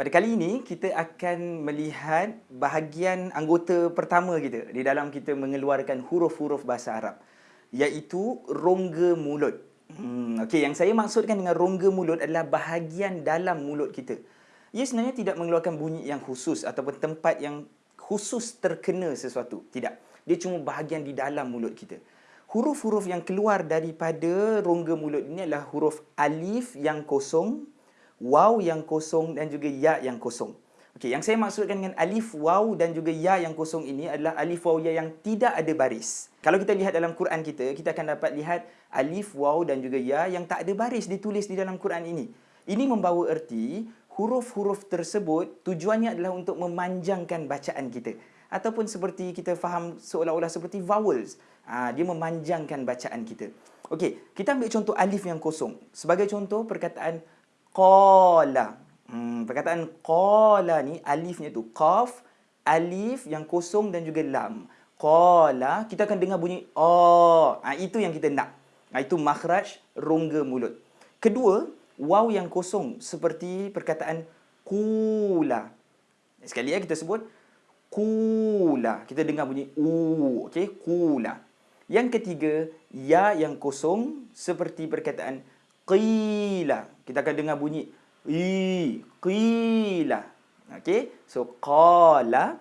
Pada kali ini, kita akan melihat bahagian anggota pertama kita di dalam kita mengeluarkan huruf-huruf bahasa Arab, iaitu rongga mulut. Hmm, okay, yang saya maksudkan dengan rongga mulut adalah bahagian dalam mulut kita. Ia sebenarnya tidak mengeluarkan bunyi yang khusus ataupun tempat yang khusus terkena sesuatu. Tidak. Dia cuma bahagian di dalam mulut kita. Huruf-huruf yang keluar daripada rongga mulut ini adalah huruf alif yang kosong, waw yang kosong dan juga ya yang kosong. Okey, yang saya maksudkan dengan alif, waw dan juga ya yang kosong ini adalah alif, waw, ya yang tidak ada baris. Kalau kita lihat dalam Quran kita, kita akan dapat lihat alif, waw dan juga ya yang tak ada baris ditulis di dalam Quran ini. Ini membawa erti huruf-huruf tersebut tujuannya adalah untuk memanjangkan bacaan kita. Ataupun seperti kita faham seolah-olah seperti vowels. Ha, dia memanjangkan bacaan kita. Okey, kita ambil contoh alif yang kosong. Sebagai contoh perkataan qala. Hmm, perkataan qala ni alifnya tu qaf, alif yang kosong dan juga lam. Qala, kita akan dengar bunyi a. Ha, itu yang kita nak. Ha, itu makhraj rongga mulut. Kedua, waw yang kosong seperti perkataan kula. Sekali ya kita sebut kula. Kita dengar bunyi u, okey, kula. Yang ketiga, ya yang kosong seperti perkataan qila. Kita akan dengar bunyi i qila. Okey. So qala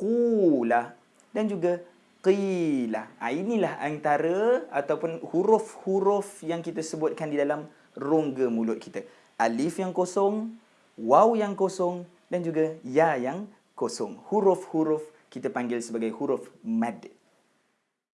qula dan juga qila. Ha, inilah antara ataupun huruf-huruf yang kita sebutkan di dalam rongga mulut kita. Alif yang kosong, waw yang kosong dan juga ya yang kosong. Huruf-huruf kita panggil sebagai huruf mad.